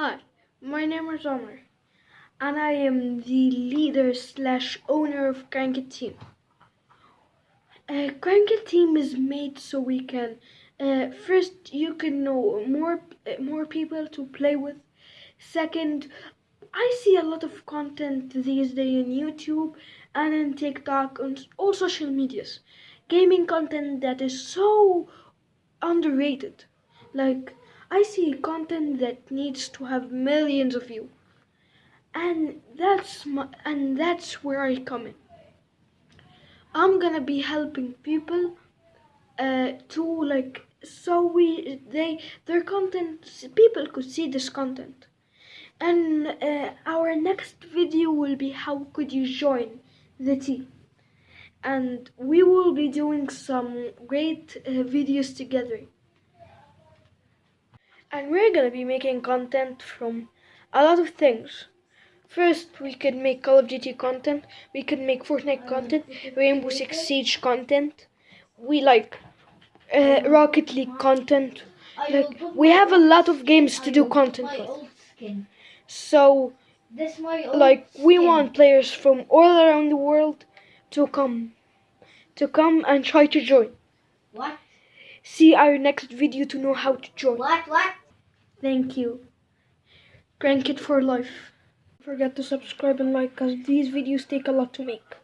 Hi, my name is Omar, and I am the leader slash owner of Crank Team. Uh, Crank Team is made so we can uh, first you can know more uh, more people to play with. Second, I see a lot of content these days on YouTube and in TikTok and all social medias, gaming content that is so underrated. Like I see content that needs to have millions of views, and that's my, and that's where I come in. I'm gonna be helping people uh, to like so we they their content people could see this content. And uh, our next video will be how could you join the team. And we will be doing some great uh, videos together and we're gonna be making content from a lot of things First, we could make Call of Duty content. We could make Fortnite content, Rainbow Six Siege content. We like uh, Rocket League content. Like we have a lot of games to do content with. So, like we want players from all around the world to come, to come and try to join. What? See our next video to know how to join. What? What? Thank you. Crank it for life. Don't forget to subscribe and like because these videos take a lot to make.